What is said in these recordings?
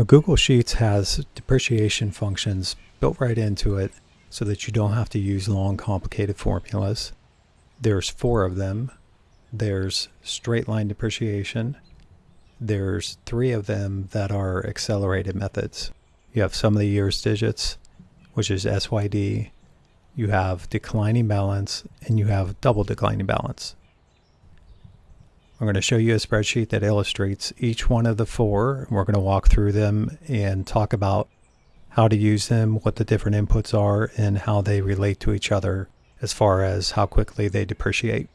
Now, Google Sheets has depreciation functions built right into it so that you don't have to use long, complicated formulas. There's four of them. There's straight line depreciation. There's three of them that are accelerated methods. You have sum of the years digits, which is SYD. You have declining balance, and you have double declining balance. I'm going to show you a spreadsheet that illustrates each one of the four. We're going to walk through them and talk about how to use them, what the different inputs are, and how they relate to each other as far as how quickly they depreciate.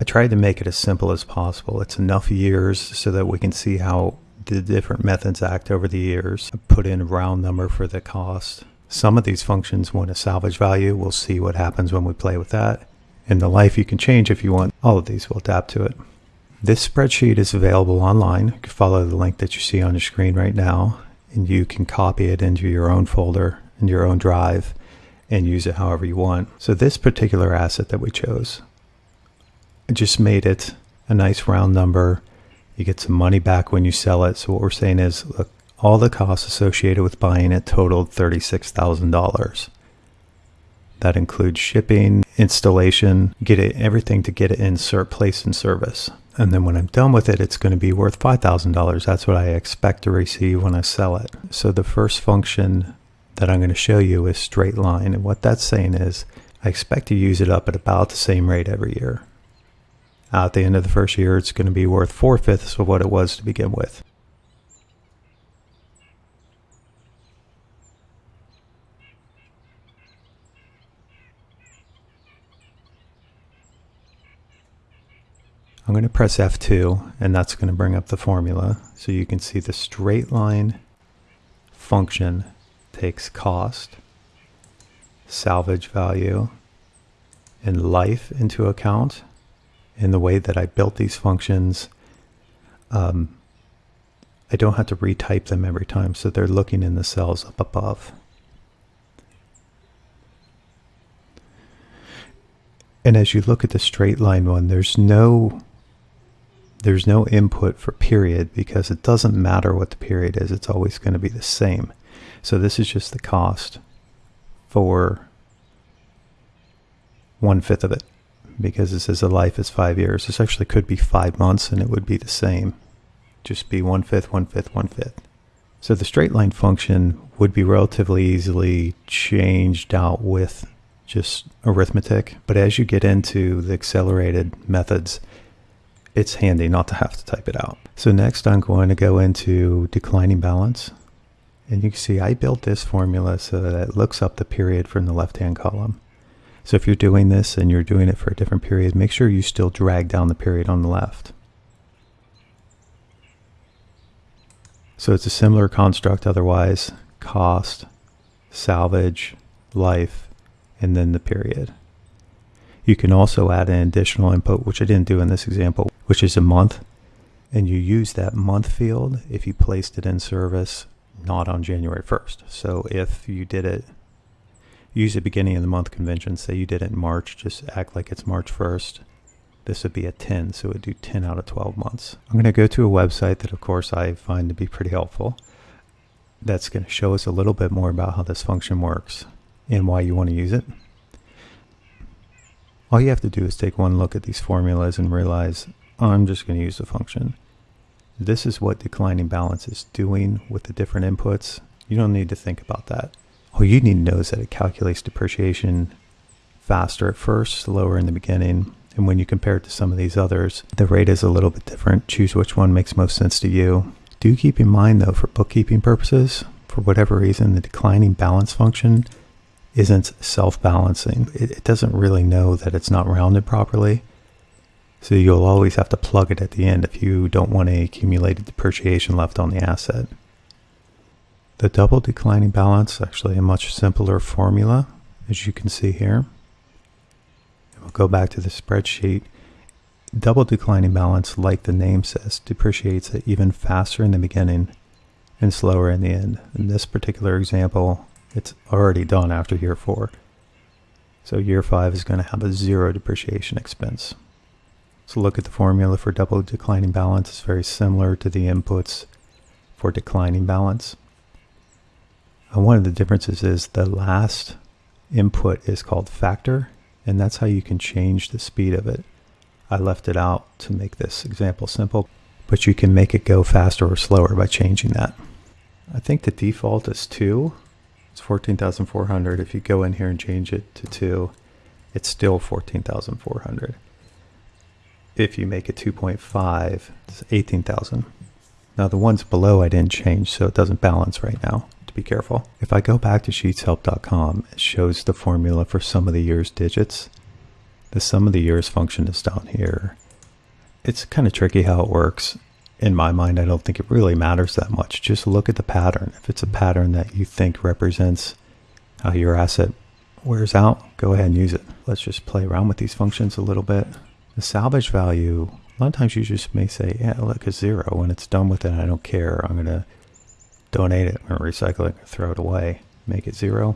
I tried to make it as simple as possible. It's enough years so that we can see how the different methods act over the years. I put in a round number for the cost. Some of these functions want a salvage value. We'll see what happens when we play with that. In the life you can change if you want. All of these will adapt to it. This spreadsheet is available online. You can follow the link that you see on your screen right now, and you can copy it into your own folder, in your own drive, and use it however you want. So this particular asset that we chose, I just made it a nice round number. You get some money back when you sell it. So what we're saying is, look, all the costs associated with buying it totaled $36,000. That includes shipping, installation, get it everything to get it in place in service. And then when I'm done with it, it's going to be worth $5,000. That's what I expect to receive when I sell it. So the first function that I'm going to show you is straight line. And what that's saying is I expect to use it up at about the same rate every year. At the end of the first year, it's going to be worth four-fifths of what it was to begin with. Going to press F2 and that's going to bring up the formula. So you can see the straight line function takes cost, salvage value, and life into account. In the way that I built these functions, um, I don't have to retype them every time, so they're looking in the cells up above. And as you look at the straight line one, there's no there's no input for period because it doesn't matter what the period is. It's always going to be the same. So this is just the cost for one fifth of it because this is a life is five years. This actually could be five months and it would be the same. Just be one fifth, one fifth, one fifth. So the straight line function would be relatively easily changed out with just arithmetic. But as you get into the accelerated methods, it's handy not to have to type it out. So next I'm going to go into declining balance. And you can see I built this formula so that it looks up the period from the left-hand column. So if you're doing this and you're doing it for a different period, make sure you still drag down the period on the left. So it's a similar construct otherwise, cost, salvage, life, and then the period. You can also add an additional input, which I didn't do in this example, which is a month. And you use that month field if you placed it in service not on January 1st. So if you did it, use the beginning of the month convention, say you did it in March, just act like it's March 1st. This would be a 10, so it would do 10 out of 12 months. I'm going to go to a website that, of course, I find to be pretty helpful. That's going to show us a little bit more about how this function works and why you want to use it. All you have to do is take one look at these formulas and realize I'm just going to use the function. This is what declining balance is doing with the different inputs. You don't need to think about that. All you need to know is that it calculates depreciation faster at first, slower in the beginning, and when you compare it to some of these others, the rate is a little bit different. Choose which one makes most sense to you. Do keep in mind though, for bookkeeping purposes, for whatever reason, the declining balance function isn't self-balancing. It, it doesn't really know that it's not rounded properly. So you'll always have to plug it at the end if you don't want any accumulated depreciation left on the asset. The double declining balance actually a much simpler formula, as you can see here. We'll go back to the spreadsheet. Double declining balance, like the name says, depreciates it even faster in the beginning and slower in the end. In this particular example, it's already done after year four. So year five is going to have a zero depreciation expense. So look at the formula for double declining balance. It's very similar to the inputs for declining balance. And one of the differences is the last input is called factor, and that's how you can change the speed of it. I left it out to make this example simple, but you can make it go faster or slower by changing that. I think the default is 2. It's 14,400. If you go in here and change it to 2, it's still 14,400. If you make it 2.5, it's 18,000. Now the ones below I didn't change, so it doesn't balance right now. To be careful. If I go back to sheetshelp.com, it shows the formula for sum of the year's digits. The sum of the years function is down here. It's kind of tricky how it works. In my mind, I don't think it really matters that much. Just look at the pattern. If it's a pattern that you think represents how your asset wears out, go ahead and use it. Let's just play around with these functions a little bit. The salvage value, a lot of times you just may say, yeah, look, a zero. When it's done with it, I don't care. I'm going to donate it or recycle it throw it away. Make it zero.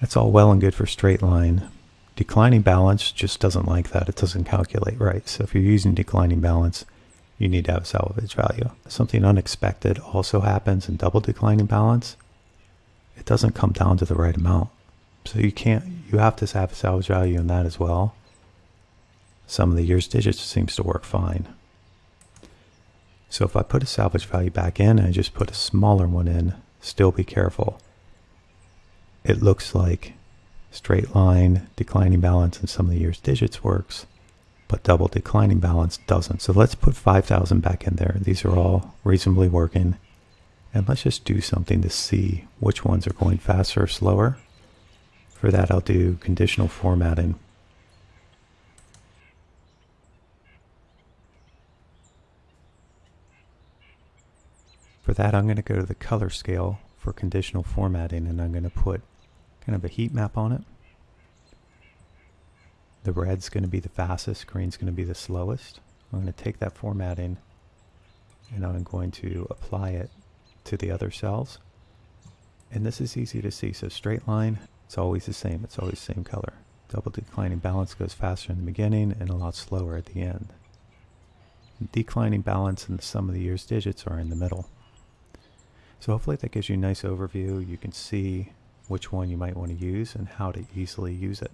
That's all well and good for straight line, Declining balance just doesn't like that. It doesn't calculate right. So if you're using declining balance, you need to have a salvage value. Something unexpected also happens in double declining balance. It doesn't come down to the right amount. So you can't, you have to have a salvage value in that as well. Sum of the year's digits seems to work fine. So if I put a salvage value back in and I just put a smaller one in, still be careful. It looks like straight line declining balance and sum of the year's digits works, but double declining balance doesn't. So let's put 5,000 back in there. These are all reasonably working. And let's just do something to see which ones are going faster or slower. For that, I'll do conditional formatting. For that, I'm going to go to the color scale for conditional formatting and I'm going to put kind of a heat map on it. The red's going to be the fastest, green's going to be the slowest. I'm going to take that formatting and I'm going to apply it to the other cells. And this is easy to see. So straight line, it's always the same. It's always the same color. Double declining balance goes faster in the beginning and a lot slower at the end. Declining balance and the sum of the year's digits are in the middle. So hopefully that gives you a nice overview. You can see which one you might want to use and how to easily use it.